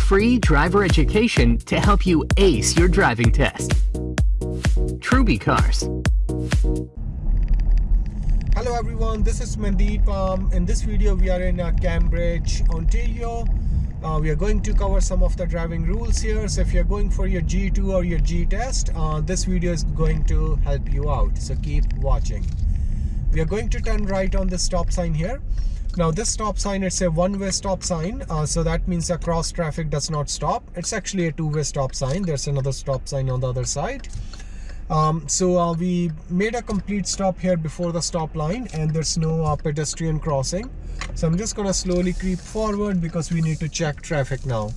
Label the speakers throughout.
Speaker 1: Free driver education to help you ace your driving test. Truby Cars.
Speaker 2: Hello everyone, this is Mandeep. Um, in this video, we are in uh, Cambridge, Ontario. Uh, we are going to cover some of the driving rules here. So if you're going for your G2 or your G test, uh, this video is going to help you out. So keep watching. We are going to turn right on the stop sign here. Now this stop sign, it's a one-way stop sign. Uh, so that means a cross traffic does not stop. It's actually a two-way stop sign. There's another stop sign on the other side. Um, so uh, we made a complete stop here before the stop line and there's no uh, pedestrian crossing. So I'm just gonna slowly creep forward because we need to check traffic now.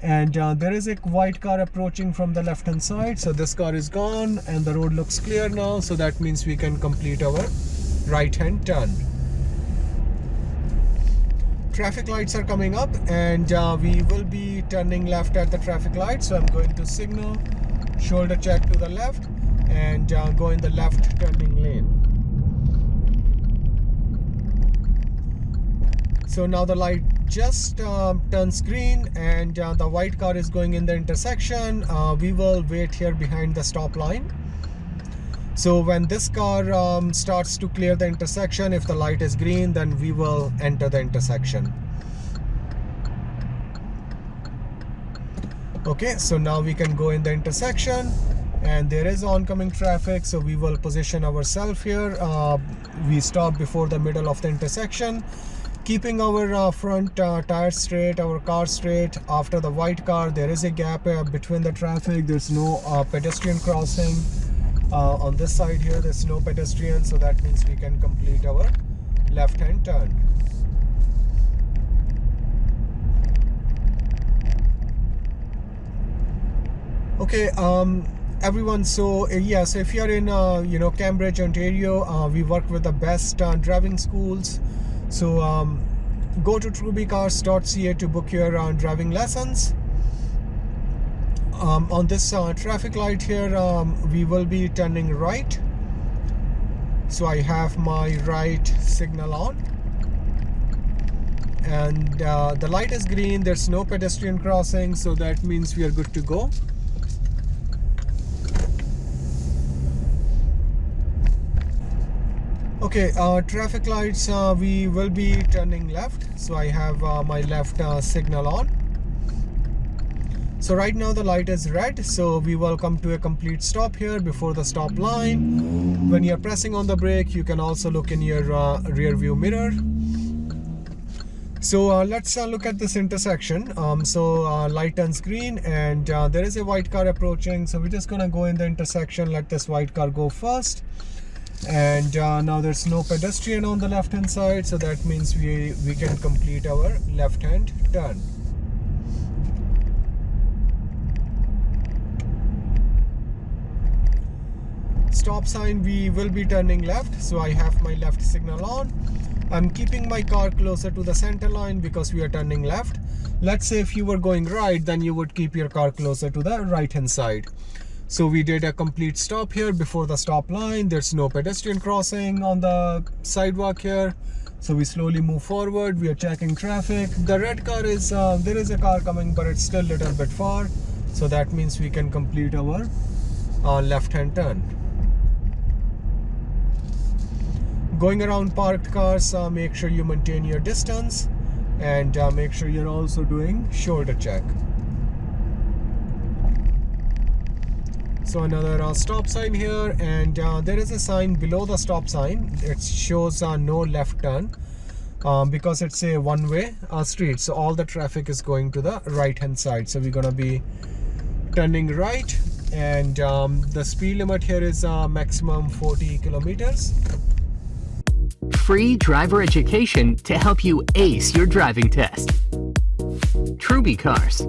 Speaker 2: And uh, there is a white car approaching from the left hand side. So this car is gone and the road looks clear now. So that means we can complete our right hand turn traffic lights are coming up and uh, we will be turning left at the traffic light so i'm going to signal shoulder check to the left and uh, go in the left turning lane. So now the light just uh, turns green and uh, the white car is going in the intersection. Uh, we will wait here behind the stop line so when this car um, starts to clear the intersection, if the light is green, then we will enter the intersection. Okay, so now we can go in the intersection and there is oncoming traffic. So we will position ourselves here. Uh, we stop before the middle of the intersection keeping our uh, front uh, tires straight our car straight after the white car there is a gap uh, between the traffic there's no uh, pedestrian crossing uh, on this side here there's no pedestrian so that means we can complete our left hand turn. Okay um everyone so uh, yeah so if you're in uh, you know cambridge ontario uh, we work with the best uh, driving schools. So um, go to trubycars.ca to book your uh, driving lessons um, on this uh, traffic light here um, we will be turning right. So I have my right signal on. And uh, the light is green. There's no pedestrian crossing so that means we are good to go. Okay uh, traffic lights uh, we will be turning left. So I have uh, my left uh, signal on so right now the light is red so we will come to a complete stop here before the stop line. When you're pressing on the brake you can also look in your uh, rear view mirror. So uh, let's uh, look at this intersection. Um, so uh, light turns green and uh, there is a white car approaching. So we're just gonna go in the intersection let this white car go first. And uh, now there's no pedestrian on the left hand side so that means we we can complete our left hand turn stop sign we will be turning left. So I have my left signal on. I'm keeping my car closer to the center line because we are turning left. Let's say if you were going right then you would keep your car closer to the right hand side. So we did a complete stop here before the stop line. There's no pedestrian crossing on the sidewalk here. So we slowly move forward. We are checking traffic. The red car is uh, there is a car coming but it's still a little bit far. So that means we can complete our uh, left hand turn going around parked cars uh, make sure you maintain your distance and uh, make sure you're also doing shoulder check. So another uh, stop sign here and uh, there is a sign below the stop sign. It shows uh, no left turn um, because it's a one-way uh, street. So all the traffic is going to the right hand side. So we're gonna be turning right and um, the speed limit here is maximum 40 kilometers
Speaker 1: free driver education to help you ace your driving test. Truby Cars.